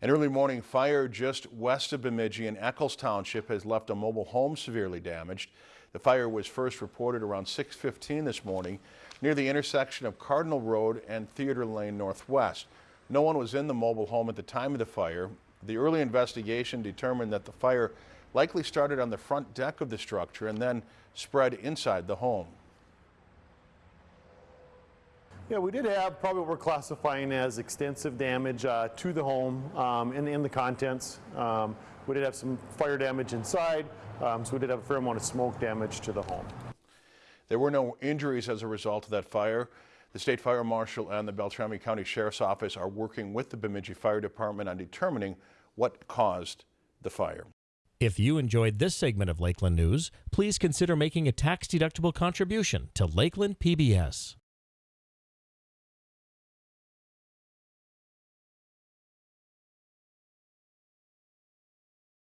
An early morning fire just west of Bemidji in Eckles Township has left a mobile home severely damaged. The fire was first reported around 6.15 this morning near the intersection of Cardinal Road and Theater Lane Northwest. No one was in the mobile home at the time of the fire. The early investigation determined that the fire likely started on the front deck of the structure and then spread inside the home. Yeah, we did have probably what we're classifying as extensive damage uh, to the home um, and in the contents. Um, we did have some fire damage inside, um, so we did have a fair amount of smoke damage to the home. There were no injuries as a result of that fire. The State Fire Marshal and the Beltrami County Sheriff's Office are working with the Bemidji Fire Department on determining what caused the fire. If you enjoyed this segment of Lakeland News, please consider making a tax-deductible contribution to Lakeland PBS.